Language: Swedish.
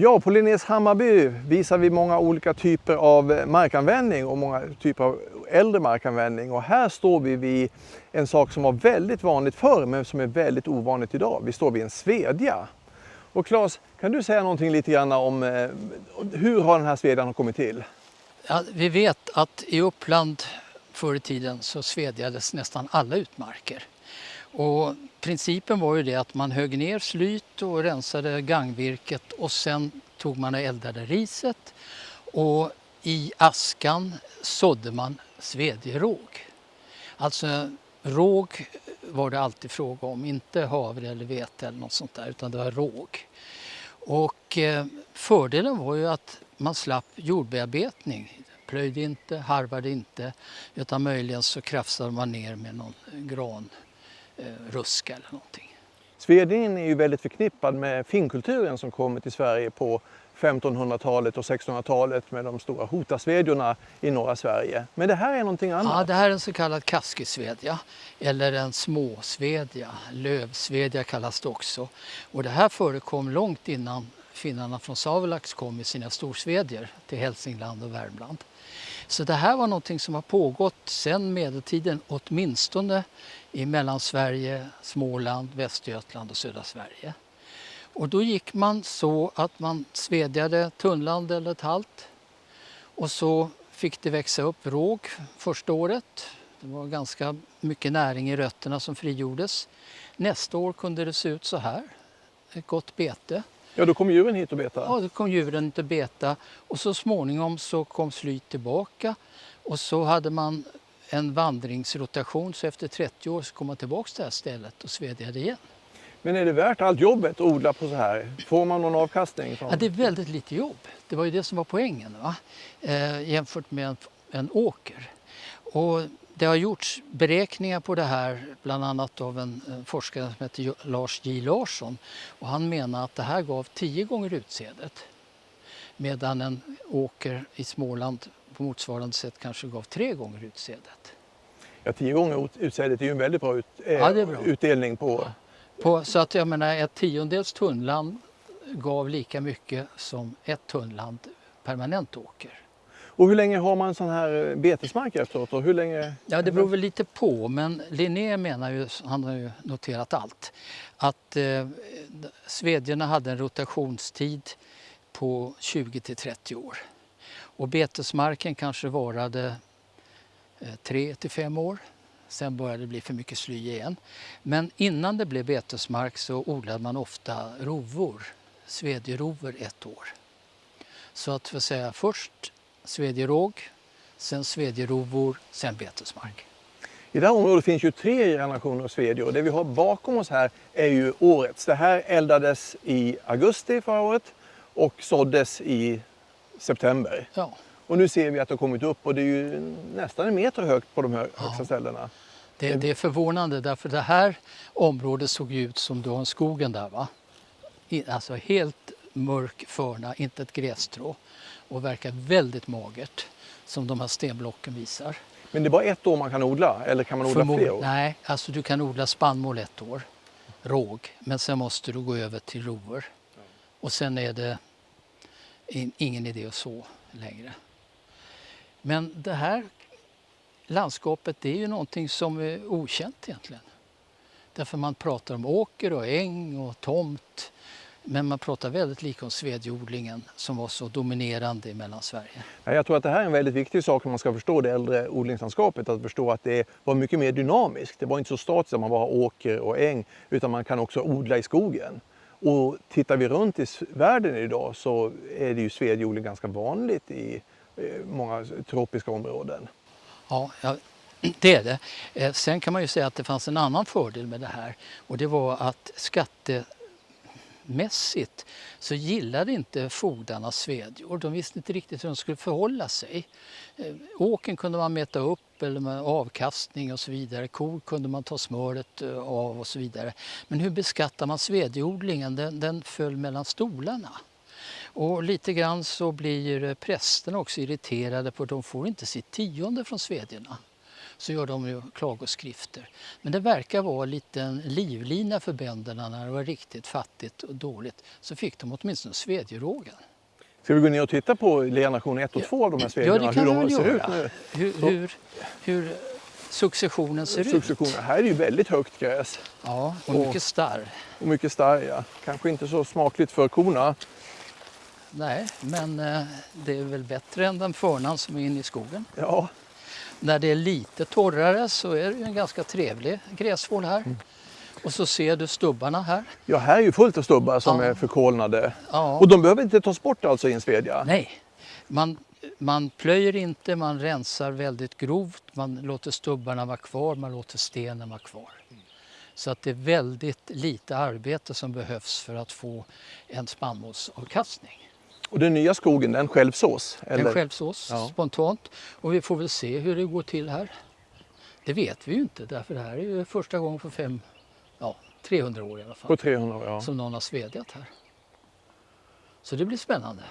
Ja, på Linnés Hammarby visar vi många olika typer av markanvändning och många typer av äldre markanvändning. Och här står vi vid en sak som var väldigt vanligt förr men som är väldigt ovanligt idag. Vi står vid en svedja. Och Claes, kan du säga någonting lite grann om eh, hur har den här svedjan kommit till? Ja, vi vet att i Uppland förr i tiden så svedjades nästan alla utmarker. Och principen var ju det att man högg ner slyt och rensade gangvirket och sen tog man och eldade riset och i askan sådde man svedjeråg. Alltså råg var det alltid fråga om, inte havre eller vete eller något sånt där utan det var råg. Och eh, fördelen var ju att man slapp jordbearbetning. Plöjde inte, harvade inte utan möjligen så krafsade man ner med någon gran ruska eller någonting. Svedningen är ju väldigt förknippad med finnkulturen som kom till Sverige på 1500-talet och 1600-talet med de stora hotasvedjorna i norra Sverige. Men det här är någonting annat? Ja, det här är en så kallad kaskisvedja eller en småsvedja. Lövsvedja kallas det också. Och det här förekom långt innan finnarna från Savolax kom med sina storsvedjor till Hälsingland och Värmland. Så det här var någonting som har pågått sedan medeltiden, åtminstone i Mellansverige, Småland, Västergötland och södra Sverige. Och då gick man så att man svedjade tunnland eller ett halt och så fick det växa upp råg första året. Det var ganska mycket näring i rötterna som frigjordes. Nästa år kunde det se ut så här, ett gott bete. Ja, då kom djuren hit och betade? Ja, då kom djuren hit och beta och så småningom så kom slyt tillbaka och så hade man en vandringsrotation så efter 30 år så kom man tillbaka till det här stället och svedjade igen. Men är det värt allt jobbet att odla på så här? Får man någon avkastning? Från... Ja, det är väldigt lite jobb. Det var ju det som var poängen va? Eh, jämfört med en, en åker. Och det har gjorts beräkningar på det här, bland annat av en, forskare som heter Lars J Larsson. Och han menar att det här gav tio gånger utsädet. Medan en åker i Småland på motsvarande sätt kanske gav tre gånger utsädet. Ja, tio gånger utsädet är ju en väldigt bra, ut, eh, ja, bra. utdelning på... Ja. på... Så att jag menar ett tiondels tunnland gav lika mycket som ett tunnland permanent åker. Och hur länge har man sån här eh, betesmark efteråt? Och hur länge... Ja, det beror väl lite på, men Linné menar ju, han har ju noterat allt, att eh, svedjorna hade en rotationstid på 20 till 30 år. Och betesmarken kanske varade eh, 3 till 5 år. Sen började det bli för mycket sly igen. Men innan det blev betesmark så odlade man ofta rovor, svedjerovor ett år. Så att för säga först svedjeråg, sen svedjerovor, sen betesmark. I det här området finns ju tre generationer svedjor. Det vi har bakom oss här är ju årets. Det här eldades i augusti förra året och såddes i september. Ja. Och nu ser vi att det har kommit upp och det är ju nästan en meter högt på de här högsta ja. ställena. Det, det, är förvånande därför det här området såg ut som du har skogen där va? Alltså helt mörk förna, inte ett grässtrå och verkar väldigt magert som de här stenblocken visar. Men det är bara ett år man kan odla eller kan man odla Förmod fler år? Nej, alltså du kan odla spannmål ett år, råg, men sen måste du gå över till rovor. Och sen är det ingen idé att så längre. Men det här landskapet det är ju någonting som är okänt egentligen. Därför man pratar om åker och äng och tomt men man pratar väldigt lite om svedjeodlingen som var så dominerande i Mellansverige. Jag tror att det här är en väldigt viktig sak om man ska förstå det äldre odlingslandskapet. Att förstå att det var mycket mer dynamiskt. Det var inte så statiskt att man bara har åker och äng utan man kan också odla i skogen. Och tittar vi runt i världen idag så är det ju svedjeodling ganska vanligt i eh, många tropiska områden. Ja, det är det. Eh, sen kan man ju säga att det fanns en annan fördel med det här och det var att skatte mässigt så gillade inte fogdarna svedjor. De visste inte riktigt hur de skulle förhålla sig. Eh, åken kunde man mäta upp eller med avkastning och så vidare. Kor kunde man ta smöret eh, av och så vidare. Men hur beskattar man svedjeodlingen? Den, den föll mellan stolarna. Och lite grann så blir eh, prästerna också irriterade på att de får inte sitt tionde från svedjorna så gör de ju klagoskrifter. Men det verkar vara en liten livlina för bönderna när det var riktigt fattigt och dåligt. Så fick de åtminstone svedjerågen. Ska vi gå ner och titta på generation 1 och 2 av de här Ja, svedjorna? det kan hur de ser göra. ut nu? Hur, hur, hur successionen ser ut. Successionen. Här är ju väldigt högt gräs Ja, och Och- mycket starr. och mycket starr. Ja. Kanske inte så smakligt för korna. Nej, men eh, det är väl bättre än den förnan som är inne i skogen. Ja, När det är lite torrare så är det en ganska trevlig gräsvård här. Mm. Och så ser du stubbarna här. ja här är ju fullt av stubbar som Ja. är förkolnade. Ja. Och de behöver inte tas bort alltså i en svedja? Nej, man, man plöjer inte, man rensar väldigt grovt, man låter stubbarna vara kvar, man låter stenen vara kvar. Så att det är väldigt lite arbete som behövs för att få en spannmålsavkastning. Och den nya skogen, den självsås? Eller? En självsås Ja. spontant och vi får väl se hur det går till här. Det vet vi ju inte därför det här är ju första gången på fem, ja, 300 år i alla fall På 300 år, ja. som någon har svedjat här. Så det blir spännande.